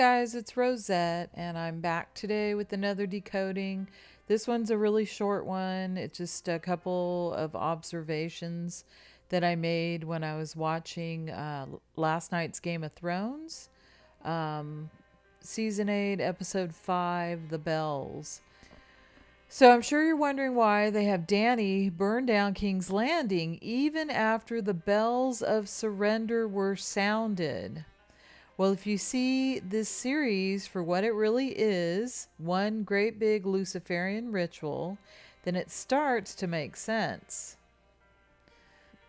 Guys, it's Rosette, and I'm back today with another decoding. This one's a really short one. It's just a couple of observations that I made when I was watching uh, last night's Game of Thrones, um, season 8, episode 5, The Bells. So I'm sure you're wondering why they have Danny burn down King's Landing even after the bells of surrender were sounded. Well, if you see this series for what it really is, one great big Luciferian ritual, then it starts to make sense.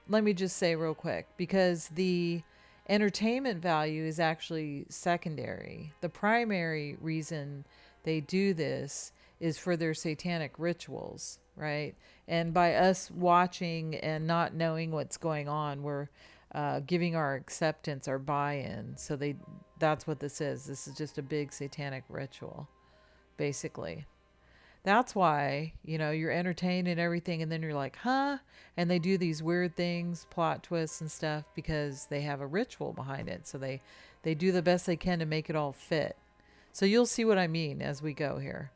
Let me just say real quick because the entertainment value is actually secondary. The primary reason they do this is for their satanic rituals, right? And by us watching and not knowing what's going on, we're uh, giving our acceptance, our buy-in. So they that's what this is. This is just a big satanic ritual, basically. That's why, you know, you're entertained and everything, and then you're like, huh? And they do these weird things, plot twists and stuff, because they have a ritual behind it. So they, they do the best they can to make it all fit. So you'll see what I mean as we go here.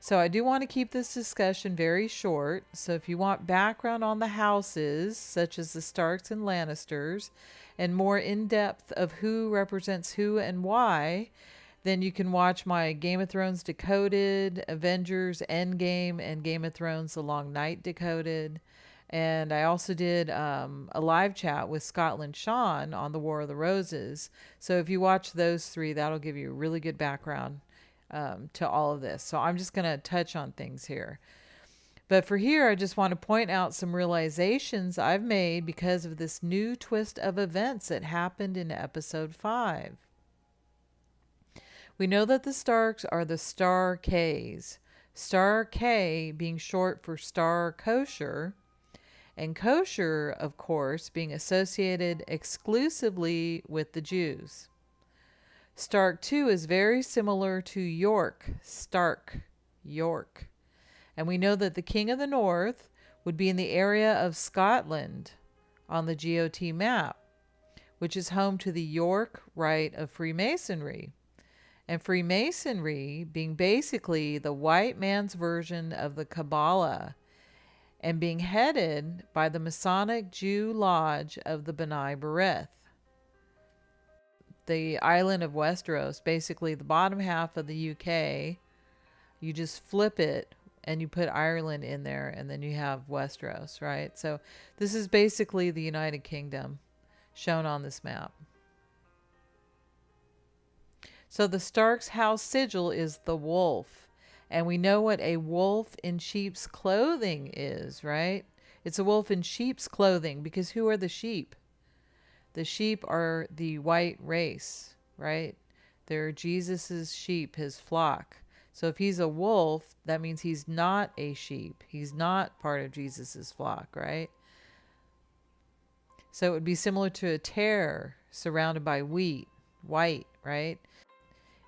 So I do want to keep this discussion very short. So if you want background on the houses, such as the Starks and Lannisters, and more in depth of who represents who and why, then you can watch my Game of Thrones Decoded, Avengers Endgame, and Game of Thrones The Long Night Decoded. And I also did um, a live chat with Scotland Sean on the War of the Roses. So if you watch those three, that'll give you a really good background um, to all of this. So I'm just going to touch on things here. But for here, I just want to point out some realizations I've made because of this new twist of events that happened in episode 5. We know that the Starks are the Star Ks, Star K being short for Star Kosher, and kosher, of course, being associated exclusively with the Jews. Stark 2 is very similar to York, Stark, York. And we know that the King of the North would be in the area of Scotland on the GOT map, which is home to the York Rite of Freemasonry. And Freemasonry being basically the white man's version of the Kabbalah and being headed by the Masonic Jew Lodge of the B'nai B'rith the island of Westeros, basically the bottom half of the UK. You just flip it and you put Ireland in there, and then you have Westeros, right? So this is basically the United Kingdom shown on this map. So the Stark's house sigil is the wolf. And we know what a wolf in sheep's clothing is, right? It's a wolf in sheep's clothing because who are the sheep? The sheep are the white race, right? They're Jesus's sheep, his flock. So if he's a wolf, that means he's not a sheep. He's not part of Jesus's flock, right? So it would be similar to a tare surrounded by wheat, white, right?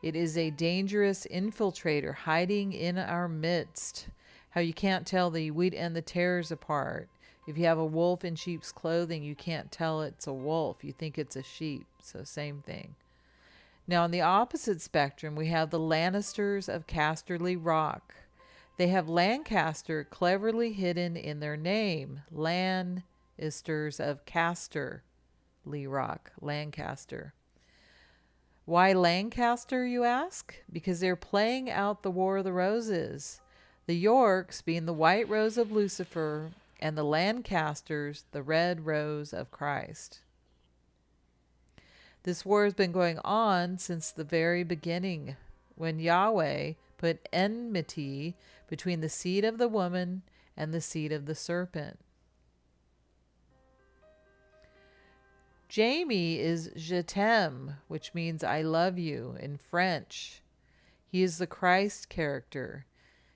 It is a dangerous infiltrator hiding in our midst. How you can't tell the wheat and the tares apart. If you have a wolf in sheep's clothing, you can't tell it's a wolf. You think it's a sheep. So, same thing. Now, on the opposite spectrum, we have the Lannisters of Casterly Rock. They have Lancaster cleverly hidden in their name. Lannisters of Casterly Rock, Lancaster. Why Lancaster, you ask? Because they're playing out the War of the Roses. The Yorks, being the white rose of Lucifer, and the Lancasters the red rose of Christ. This war has been going on since the very beginning, when Yahweh put enmity between the seed of the woman and the seed of the serpent. Jaime is Je t'aime, which means I love you in French. He is the Christ character.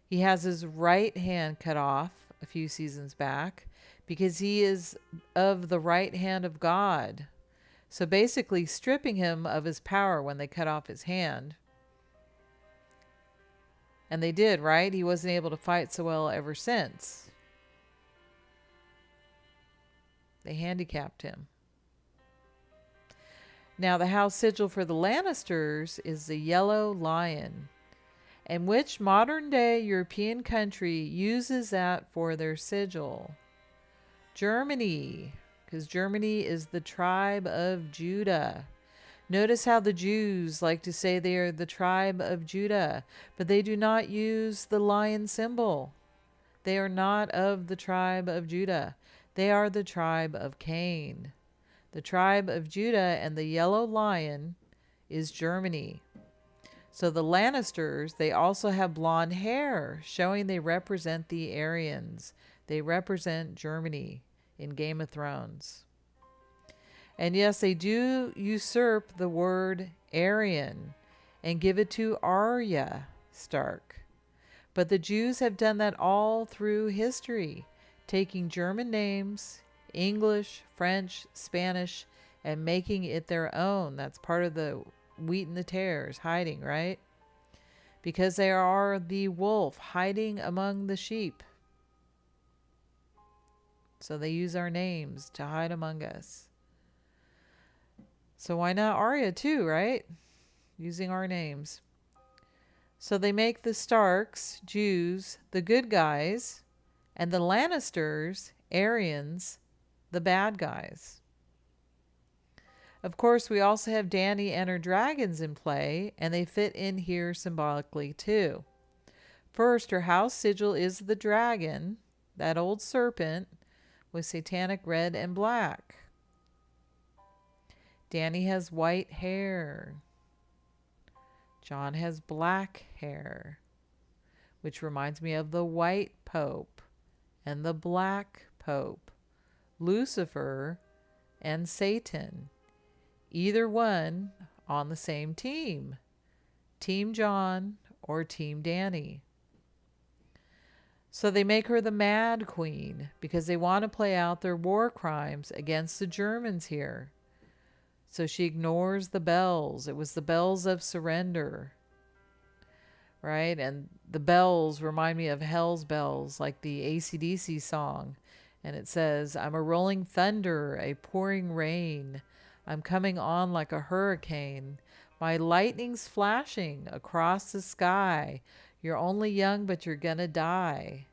He has his right hand cut off a few seasons back because he is of the right hand of God. So basically, stripping him of his power when they cut off his hand. And they did, right? He wasn't able to fight so well ever since. They handicapped him. Now, the house sigil for the Lannisters is the yellow lion. And which modern day European country uses that for their sigil? Germany, because Germany is the tribe of Judah. Notice how the Jews like to say they are the tribe of Judah, but they do not use the lion symbol. They are not of the tribe of Judah. They are the tribe of Cain. The tribe of Judah and the yellow lion is Germany. So the Lannisters, they also have blonde hair, showing they represent the Aryans. They represent Germany in Game of Thrones. And yes, they do usurp the word Aryan and give it to Arya Stark. But the Jews have done that all through history, taking German names, English, French, Spanish, and making it their own. That's part of the wheat and the tares, hiding, right? Because they are the wolf hiding among the sheep. So they use our names to hide among us. So why not Arya too, right? Using our names. So they make the Starks, Jews, the good guys, and the Lannisters, Aryans, the bad guys. Of course, we also have Danny and her dragons in play, and they fit in here symbolically too. First, her house sigil is the dragon, that old serpent, with satanic red and black. Danny has white hair. Jon has black hair, which reminds me of the white pope and the black pope. Lucifer, and Satan. Either one on the same team. Team Jon or Team Danny. So they make her the Mad Queen because they want to play out their war crimes against the Germans here. So she ignores the bells. It was the bells of surrender. Right? And the bells remind me of Hell's Bells, like the ACDC song. And it says, I'm a rolling thunder, a pouring rain. I'm coming on like a hurricane. My lightning's flashing across the sky. You're only young, but you're gonna die.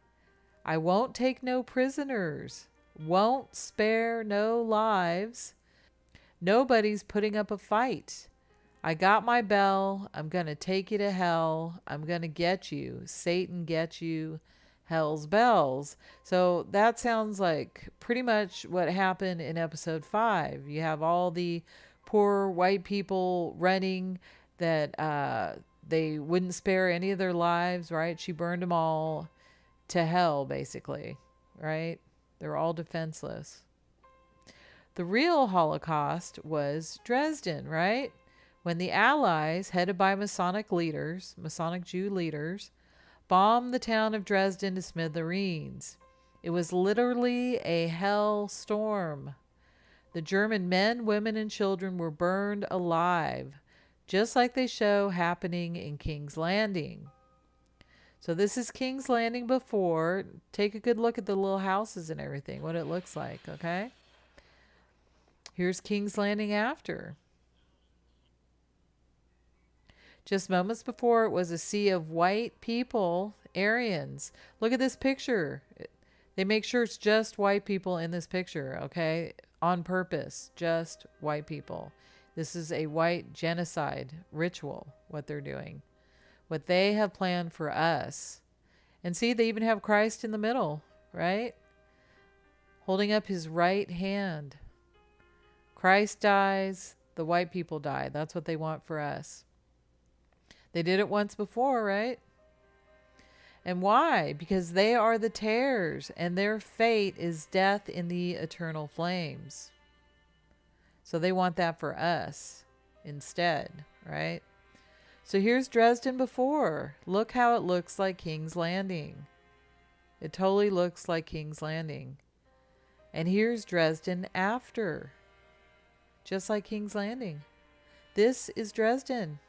I won't take no prisoners, won't spare no lives. Nobody's putting up a fight. I got my bell. I'm to take you to hell. I'm to get you. Satan get you. Hell's Bells. So that sounds like pretty much what happened in episode five. You have all the poor white people running that uh, they wouldn't spare any of their lives, right? She burned them all to hell, basically, right? They're all defenseless. The real Holocaust was Dresden, right? When the Allies, headed by Masonic leaders, Masonic Jew leaders, bombed the town of Dresden to smithereens. It was literally a hell storm. The German men, women, and children were burned alive, just like they show happening in King's Landing. So this is King's Landing before. Take a good look at the little houses and everything, what it looks like, okay? Here's King's Landing after. Just moments before, it was a sea of white people, Aryans. Look at this picture. They make sure it's just white people in this picture, okay? On purpose, just white people. This is a white genocide ritual, what they're doing. What they have planned for us. And see, they even have Christ in the middle, right? Holding up his right hand. Christ dies, the white people die. That's what they want for us. They did it once before, right? And why? Because they are the tares, and their fate is death in the eternal flames. So they want that for us instead, right? So here's Dresden before. Look how it looks like King's Landing. It totally looks like King's Landing. And here's Dresden after. Just like King's Landing. This is Dresden.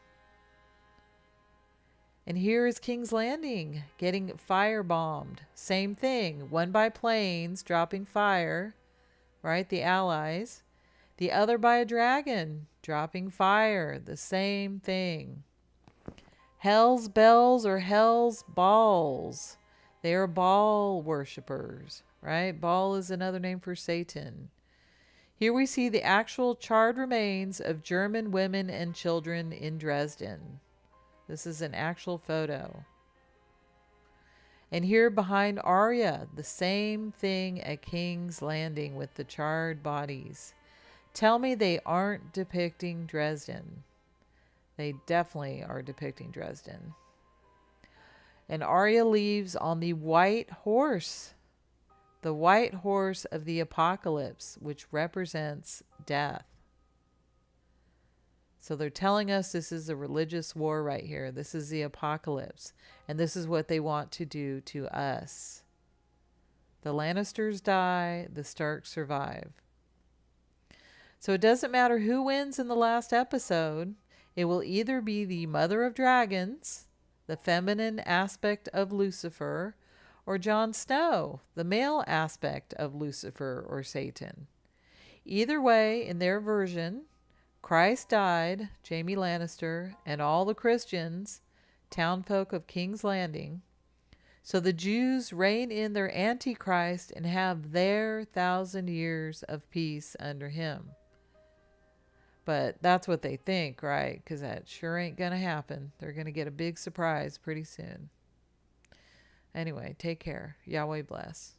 And here is King's Landing getting firebombed. Same thing, one by planes dropping fire, right? The Allies. The other by a dragon, dropping fire, the same thing. Hell's bells or hell's balls. They are Baal worshippers, right? Baal is another name for Satan. Here we see the actual charred remains of German women and children in Dresden. This is an actual photo. And here behind Arya, the same thing at King's Landing with the charred bodies. Tell me they aren't depicting Dresden. They definitely are depicting Dresden. And Arya leaves on the white horse, the white horse of the apocalypse, which represents death. So they're telling us this is a religious war right here. This is the apocalypse. And this is what they want to do to us. The Lannisters die, the Starks survive. So it doesn't matter who wins in the last episode. It will either be the Mother of Dragons, the feminine aspect of Lucifer, or Jon Snow, the male aspect of Lucifer or Satan. Either way, in their version, Christ died, Jaime Lannister, and all the Christians, townfolk of King's Landing. So the Jews reign in their Antichrist and have their thousand years of peace under him. But that's what they think, right? Because that sure ain't going to happen. They're going to get a big surprise pretty soon. Anyway, take care. Yahweh bless.